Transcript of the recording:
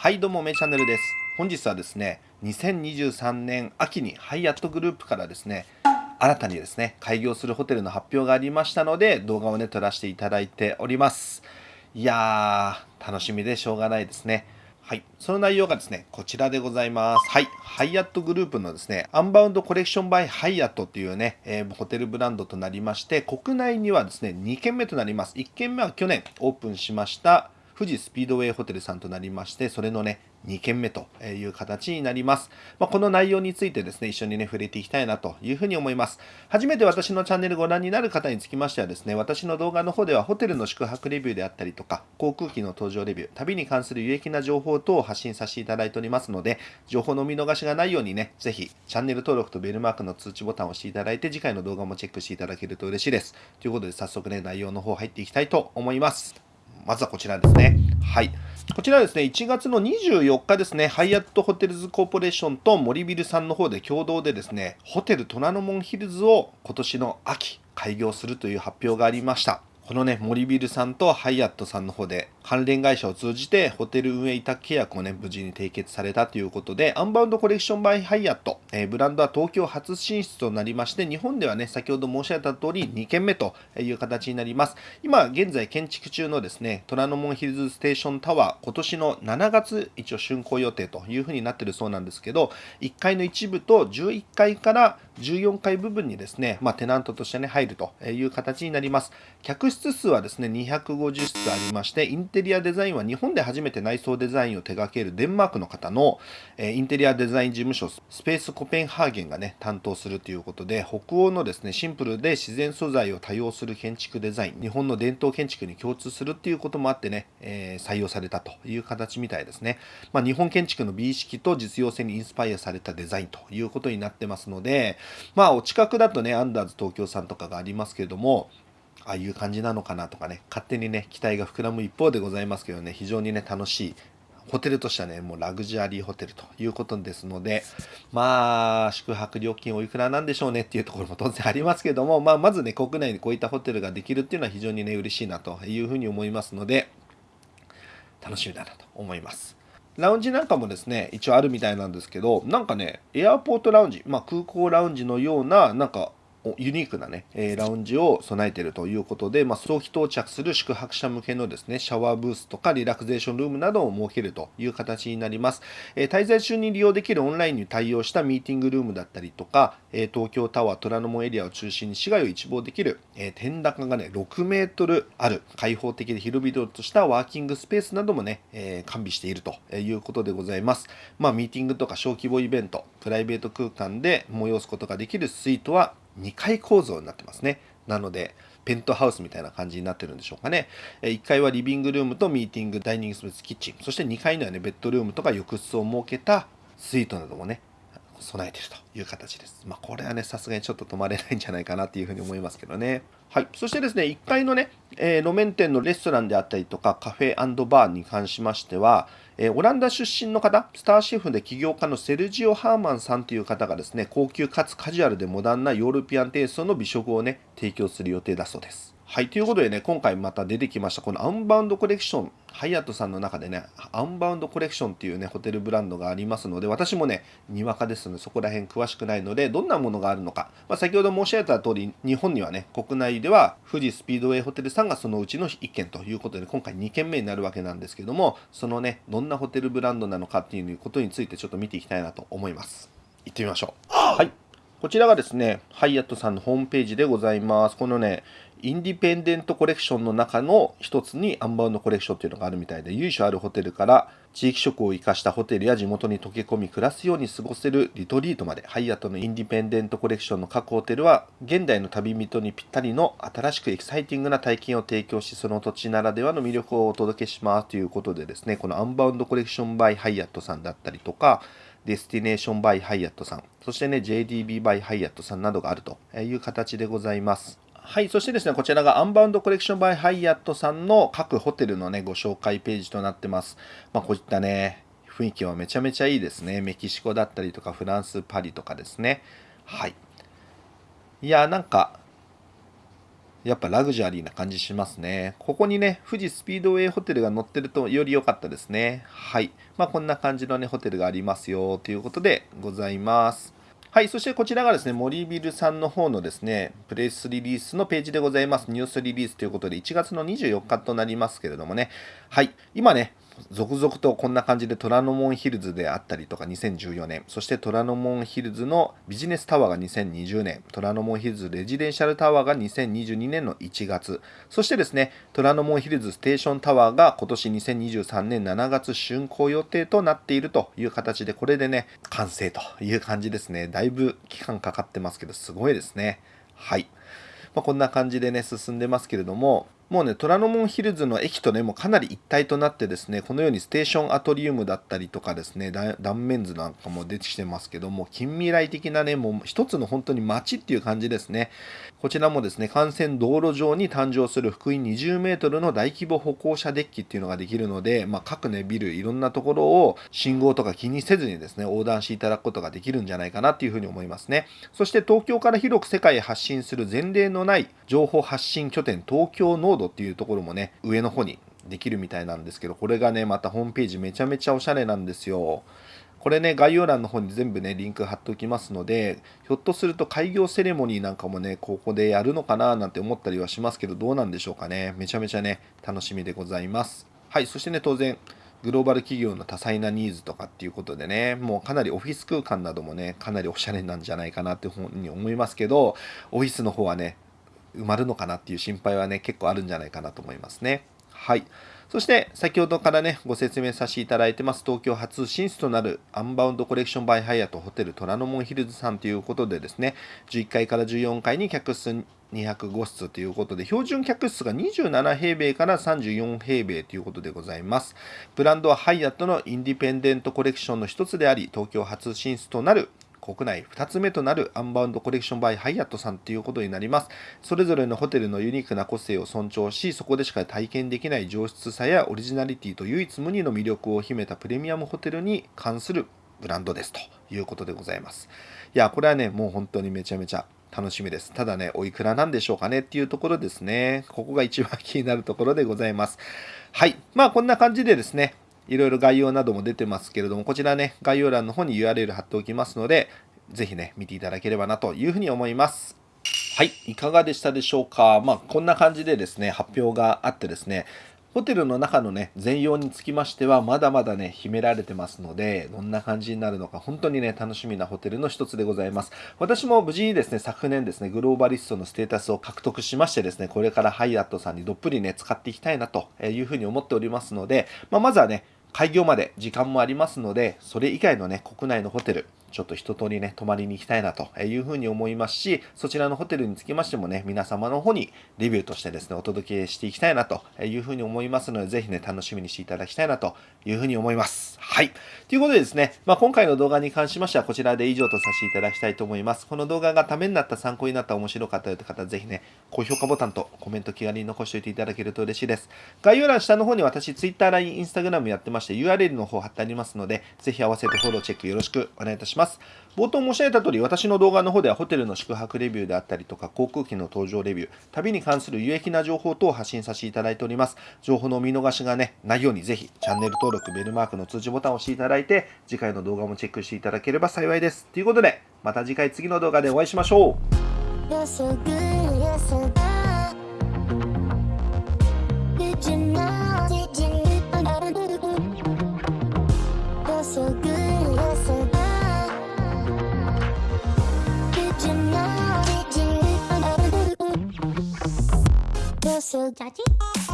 はいどうもめチャンネルです本日はですね2023年秋にハイアットグループからですね新たにですね開業するホテルの発表がありましたので動画をね撮らせていただいておりますいやー楽しみでしょうがないですねはい。その内容がですね、こちらでございます。はい。ハイアットグループのですね、アンバウンドコレクションバイハイアットっていうね、えー、ホテルブランドとなりまして、国内にはですね、2軒目となります。1軒目は去年オープンしました、富士スピードウェイホテルさんとなりまして、それのね、2件目という形になります。まあ、この内容についてですね、一緒にね、触れていきたいなというふうに思います。初めて私のチャンネルご覧になる方につきましてはですね、私の動画の方ではホテルの宿泊レビューであったりとか、航空機の搭乗レビュー、旅に関する有益な情報等を発信させていただいておりますので、情報の見逃しがないようにね、ぜひチャンネル登録とベルマークの通知ボタンを押していただいて、次回の動画もチェックしていただけると嬉しいです。ということで、早速ね、内容の方入っていきたいと思います。まずはこちらですね。はい。こちらですね、1月の24日ですね、ハイアットホテルズコーポレーションと森ビルさんの方で共同でですね、ホテル虎ノ門ヒルズを今年の秋開業するという発表がありました。このね、森ビルさんとハイアットさんの方で関連会社を通じてホテル運営委託契約をね、無事に締結されたということで、アンバウンドコレクションバイハイアット、えー、ブランドは東京初進出となりまして、日本ではね、先ほど申し上げた通り2軒目という形になります。今現在建築中のですね、虎ノ門ヒルズステーションタワー、今年の7月一応竣工予定というふうになってるそうなんですけど、1階の一部と11階から14階部分にですね、まあ、テナントとしてね、入るという形になります。客室数はですね、250室ありまして、インテリアデザインは日本で初めて内装デザインを手掛けるデンマークの方の、えインテリアデザイン事務所、スペースコペンハーゲンがね、担当するということで、北欧のですね、シンプルで自然素材を多用する建築デザイン、日本の伝統建築に共通するっていうこともあってね、えー、採用されたという形みたいですね。まあ、日本建築の美意識と実用性にインスパイアされたデザインということになってますので、まあ、お近くだとね、アンダーズ東京さんとかがありますけれども、ああいう感じなのかなとかね、勝手にね、期待が膨らむ一方でございますけどね、非常にね、楽しいホテルとしてはね、もうラグジュアリーホテルということですので、まあ、宿泊料金おいくらなんでしょうねっていうところも当然ありますけども、まあ、まずね、国内にこういったホテルができるっていうのは非常にね、嬉しいなというふうに思いますので、楽しみだなと思います。ラウンジなんかもですね、一応あるみたいなんですけど、なんかね、エアポートラウンジ、まあ、空港ラウンジのような、なんかユニークなね、えラウンジを備えているということで、まあ、早期到着する宿泊者向けのですね、シャワーブースとかリラクゼーションルームなどを設けるという形になります。え滞在中に利用できるオンラインに対応したミーティングルームだったりとか、え東京タワー虎ノ門エリアを中心に市街を一望できる、え天高がね、6メートルある開放的で広々としたワーキングスペースなどもね、え完備しているということでございます。まあ、ミーティングとか小規模イベント、プライベート空間で催すことができるスイートは2階構造になってますね。なので、ペントハウスみたいな感じになってるんでしょうかね。1階はリビングルームとミーティング、ダイニングスペース、キッチン、そして2階にはね、ベッドルームとか浴室を設けたスイートなどもね、備えているという形です。まあ、これはね、さすがにちょっと泊まれないんじゃないかなっていうふうに思いますけどね。はい。そしてですね、1階のね、えー、路面店のレストランであったりとか、カフェバーに関しましては、えー、オランダ出身の方、スターシェフで起業家のセルジオ・ハーマンさんという方がですね、高級かつカジュアルでモダンなヨーロピアンテイストの美食をね、提供する予定だそうです。はい、ということでね、今回また出てきました、このアンバウンドコレクション、ハイアットさんの中でね、アンバウンドコレクションっていうね、ホテルブランドがありますので、私もね、にわかですので、そこら辺詳しくないので、どんなものがあるのか、まあ、先ほど申し上げた通り、日本にはね、国内では富士スピードウェイホテルさんがそのうちの1軒ということで、今回2軒目になるわけなんですけども、そのね、どんなホテルブランドなのかっていうことについてちょっと見ていきたいなと思います。行ってみましょう。はい。こちらがですね、ハイアットさんのホームページでございます。このね、インディペンデントコレクションの中の一つにアンバウンドコレクションっていうのがあるみたいで、由緒あるホテルから地域色を生かしたホテルや地元に溶け込み暮らすように過ごせるリトリートまで、ハイアットのインディペンデントコレクションの各ホテルは、現代の旅人にぴったりの新しくエキサイティングな体験を提供し、その土地ならではの魅力をお届けしますということでですね、このアンバウンドコレクションバイハイアットさんだったりとか、デスティネーションバイハイアットさん、そしてね、JDB バイハイアットさんなどがあるという形でございます。はい、そしてですね、こちらがアンバウンドコレクションバイハイアットさんの各ホテルのね、ご紹介ページとなってます。まあ、こういったね、雰囲気はめちゃめちゃいいですね。メキシコだったりとか、フランス、パリとかですね。はい。いや、なんか、やっぱラグジュアリーな感じしますね。ここにね、富士スピードウェイホテルが載ってるとより良かったですね。はい。まあこんな感じのね、ホテルがありますよということでございます。はい、そしてこちらがですね、森ビルさんの方のですね、プレスリリースのページでございます。ニュースリリースということで、1月の24日となりますけれどもね、はい、今ね、続々とこんな感じで虎ノ門ヒルズであったりとか2014年、そして虎ノ門ヒルズのビジネスタワーが2020年、虎ノ門ヒルズレジデンシャルタワーが2022年の1月、そしてですね、虎ノ門ヒルズステーションタワーが今年2023年7月竣工予定となっているという形で、これでね、完成という感じですね。だいぶ期間かかってますけど、すごいですね。はい。まあ、こんな感じでね、進んでますけれども、もうね、虎ノ門ヒルズの駅とね、もうかなり一体となってですね、このようにステーションアトリウムだったりとかですね、断面図なんかも出てきてますけども、近未来的なね、もう一つの本当に街っていう感じですね。こちらもですね、幹線道路上に誕生する福井20メートルの大規模歩行者デッキっていうのができるので、まあ、各ね、ビル、いろんなところを信号とか気にせずにですね、横断していただくことができるんじゃないかなっていうふうに思いますね。そして東京から広く世界へ発信する前例のない情報発信拠点東京ノードっていうところもね、上の方にできるみたいなんですけど、これがね、またホームページめちゃめちゃおしゃれなんですよ。これね、概要欄の方に全部ね、リンク貼っておきますので、ひょっとすると開業セレモニーなんかもね、ここでやるのかななんて思ったりはしますけど、どうなんでしょうかね。めちゃめちゃね、楽しみでございます。はい、そしてね、当然、グローバル企業の多彩なニーズとかっていうことでね、もうかなりオフィス空間などもね、かなりおしゃれなんじゃないかなっていうふうに思いますけど、オフィスの方はね、埋まるのかなっていう心配はね、結構あるんじゃないかなと思いますね。はい。そして、先ほどからね、ご説明させていただいてます、東京初進出となるアンバウンドコレクションバイハイアットホテル虎ノ門ヒルズさんということでですね、11階から14階に客室205室ということで、標準客室が27平米から34平米ということでございます。ブランドはハイアットのインディペンデントコレクションの一つであり、東京初進出となる国内2つ目となるアンバウンドコレクションバイハイアットさんということになります。それぞれのホテルのユニークな個性を尊重し、そこでしか体験できない上質さやオリジナリティと唯一無二の魅力を秘めたプレミアムホテルに関するブランドですということでございます。いや、これはね、もう本当にめちゃめちゃ楽しみです。ただね、おいくらなんでしょうかねっていうところですね。ここが一番気になるところでございます。はい。まあ、こんな感じでですね、いろいろ概要なども出てますけれども、こちらね、概要欄の方に URL 貼っておきますので、ぜひね、見ていただければなというふうに思います。はい、いかがでしたでしょうか？まあ、こんな感じでですね、発表があってですね、ホテルの中のね、全容につきましては、まだまだね、秘められてますので、どんな感じになるのか、本当にね、楽しみなホテルの一つでございます。私も無事にですね、昨年ですね、グローバリストのステータスを獲得しましてですね、これからハイアットさんにどっぷりね、使っていきたいなというふうに思っておりますので、まあ、まずはね、開業まで時間もありますので、それ以外のね、国内のホテル、ちょっと一通りね、泊まりに行きたいなというふうに思いますし、そちらのホテルにつきましてもね、皆様の方にレビューとしてですね、お届けしていきたいなというふうに思いますので、ぜひね、楽しみにしていただきたいなというふうに思います。はい。ということでですね、まあ、今回の動画に関しましては、こちらで以上とさせていただきたいと思います。この動画がためになった、参考になった、面白かったよという方、ぜひね、高評価ボタンとコメント気軽に残しておいていただけると嬉しいです。概要欄下の方に私、Twitter、LINE、Instagram やってまして、URL の方貼ってありますので、ぜひ合わせてフォローチェックよろしくお願いいたします。ます冒頭申し上げた通り、私の動画の方ではホテルの宿泊レビューであったりとか、航空機の搭乗レビュー、旅に関する有益な情報等を発信させていただいております。情報の見逃しがね、ないようにぜひ、チャンネル登録、ベルマークの通知ボタンを押していただいて、次回の動画もチェックしていただければ幸いです。ということで、また次回次の動画でお会いしましょう。So touchy.